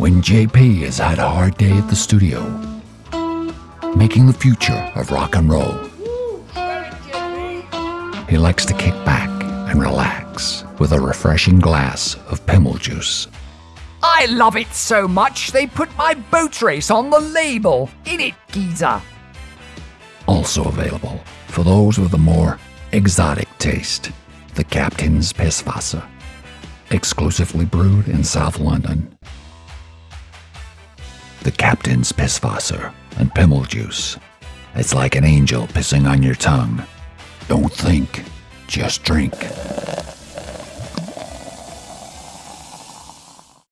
when JP has had a hard day at the studio, making the future of rock and roll. He likes to kick back and relax with a refreshing glass of Pimmel juice. I love it so much they put my boat race on the label. In it, geezer. Also available for those with a more exotic taste, the Captain's Pisswasser, exclusively brewed in South London. The Captain's Pisswasser and Pimmel juice. It's like an angel pissing on your tongue. Don't think, just drink.